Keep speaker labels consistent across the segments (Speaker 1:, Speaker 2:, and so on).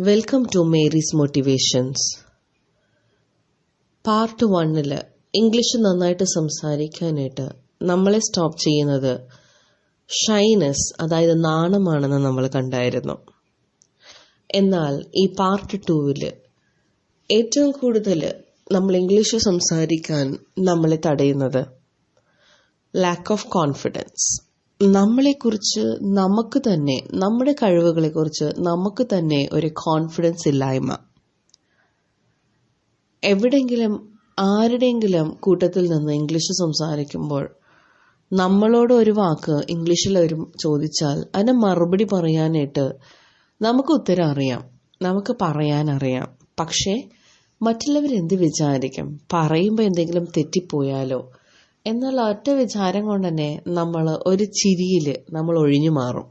Speaker 1: Welcome to Mary's motivations part വണ്ണിൽ English നന്നായിട്ട് സംസാരിക്കാനായിട്ട് നമ്മളെ സ്റ്റോപ്പ് ചെയ്യുന്നത് ഷൈനസ് അതായത് നാണമാണെന്ന് നമ്മൾ കണ്ടായിരുന്നു. എന്നാൽ ഈ പാർട്ട് ടൂവിൽ ഏറ്റവും കൂടുതൽ നമ്മൾ ഇംഗ്ലീഷ് സംസാരിക്കാൻ നമ്മളെ തടയുന്നത് ലാക്ക് ഓഫ് കോൺഫിഡൻസ് നമ്മളെക്കുറിച്ച് നമുക്ക് തന്നെ നമ്മുടെ കഴിവുകളെക്കുറിച്ച് നമുക്ക് തന്നെ ഒരു കോൺഫിഡൻസ് ഇല്ലായ്മ. എവിടെങ്കിലും ആരുടെയെങ്കിലും കൂട്ടത്തിൽ നിന്ന് ഇംഗ്ലീഷ് സംസാരിക്കുമ്പോൾ നമ്മളോട് ഒരു വാക്ക് ഇംഗ്ലീഷിൽ ഒരു ചോദിച്ചാൽ അതിന് മറുപടി പറയാനായിട്ട് നമുക്ക് ഉത്തരം അറിയാം നമുക്ക് പറയാൻ അറിയാം. പക്ഷേ മറ്റുള്ളവരെന്ത് വിചാരിക്കും? പറയുമ്പോൾ എന്തെങ്കിലും തെറ്റിപ്പോയാലോ? എന്നുള്ള ഒറ്റ വിചാരം കൊണ്ട് തന്നെ നമ്മൾ ഒരു ചിരിയിൽ നമ്മൾ ഒഴിഞ്ഞു മാറും.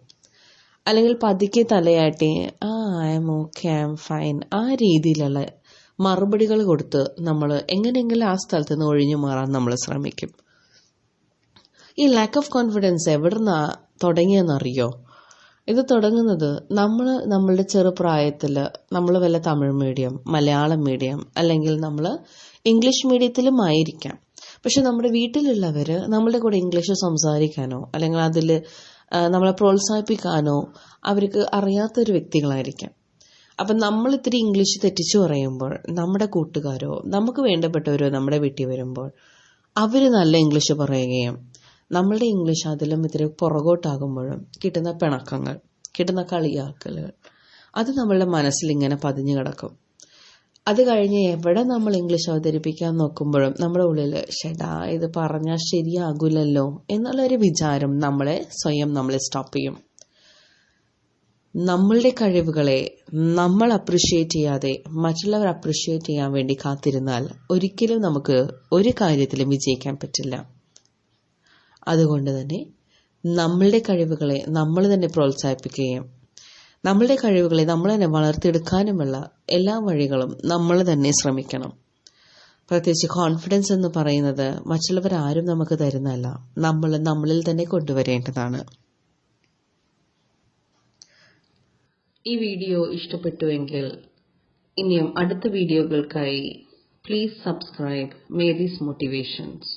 Speaker 1: അല്ലെങ്കിൽ പതുക്കെ തലയാട്ടി ആ I am okay I am fine ആ രീതിയിലുള്ള മറുപടികൾ കൊടുത്ത് നമ്മൾ എങ്ങനെയെങ്കിലും ആ സ്ഥലത്ത് നിന്ന് ഒഴിഞ്ഞു മാറാൻ നമ്മൾ ശ്രമിക്കും. ഈ ലാക്ക് ഓഫ് കോൺഫിഡൻസ് എവിടുന്നാ തുടങ്ങിയെന്നറിയോ? ഇത് തുടങ്ങുന്നത് നമ്മൾ നമ്മളുടെ ചെറുപ്രായത്തിൽ നമ്മൾ വല്ല തമിഴ് മീഡിയം മലയാളം മീഡിയം അല്ലെങ്കിൽ നമ്മൾ ഇംഗ്ലീഷ് മീഡിയത്തിലും ആയിരിക്കാം. പക്ഷെ നമ്മുടെ വീട്ടിലുള്ളവർ നമ്മളുടെ കൂടെ ഇംഗ്ലീഷ് സംസാരിക്കാനോ അല്ലെങ്കിൽ അതിൽ നമ്മളെ പ്രോത്സാഹിപ്പിക്കാനോ അവർക്ക് അറിയാത്തൊരു വ്യക്തികളായിരിക്കാം. അപ്പം നമ്മൾ ഇത്തിരി ഇംഗ്ലീഷ് തെറ്റിച്ചു പറയുമ്പോൾ നമ്മുടെ കൂട്ടുകാരോ നമുക്ക് വേണ്ടപ്പെട്ടവരോ നമ്മുടെ വീട്ടിൽ വരുമ്പോൾ അവർ നല്ല ഇംഗ്ലീഷ് പറയുകയും നമ്മളുടെ ഇംഗ്ലീഷ് അതിലും ഇത്തിരി പുറകോട്ടാകുമ്പോഴും കിട്ടുന്ന പിണക്കങ്ങൾ കിട്ടുന്ന കളിയാക്കലുകൾ അത് നമ്മളുടെ മനസ്സിൽ ഇങ്ങനെ പതിഞ്ഞു കിടക്കും. അത് കഴിഞ്ഞ് എവിടെ നമ്മൾ ഇംഗ്ലീഷ് അവതരിപ്പിക്കാൻ നോക്കുമ്പോഴും നമ്മുടെ ഉള്ളിൽ ഷെടാ ഇത് പറഞ്ഞാൽ ശരിയാകില്ലല്ലോ എന്നുള്ളൊരു വിചാരം നമ്മളെ സ്വയം നമ്മളെ സ്റ്റോപ്പ് ചെയ്യും. നമ്മളുടെ കഴിവുകളെ നമ്മൾ അപ്രിഷ്യേറ്റ് ചെയ്യാതെ മറ്റുള്ളവർ അപ്രിഷ്യേറ്റ് ചെയ്യാൻ വേണ്ടി കാത്തിരുന്നാൽ ഒരിക്കലും നമുക്ക് ഒരു കാര്യത്തിലും വിജയിക്കാൻ പറ്റില്ല. അതുകൊണ്ട് തന്നെ നമ്മളുടെ കഴിവുകളെ നമ്മൾ തന്നെ പ്രോത്സാഹിപ്പിക്കുകയും നമ്മളുടെ കഴിവുകളെ നമ്മൾ തന്നെ വളർത്തിയെടുക്കാനുമുള്ള എല്ലാ വഴികളും നമ്മൾ തന്നെ ശ്രമിക്കണം. പ്രത്യേകിച്ച് കോൺഫിഡൻസ് എന്ന് പറയുന്നത് മറ്റുള്ളവർ ആരും നമുക്ക് തരുന്നതല്ല. നമ്മൾ നമ്മളിൽ തന്നെ കൊണ്ടുവരേണ്ടതാണ്. ഈ വീഡിയോ ഇഷ്ടപ്പെട്ടുവെങ്കിൽ ഇനിയും അടുത്ത വീഡിയോകൾക്കായി പ്ലീസ് സബ്സ്ക്രൈബ് മേരീസ് മോട്ടിവേഷൻസ്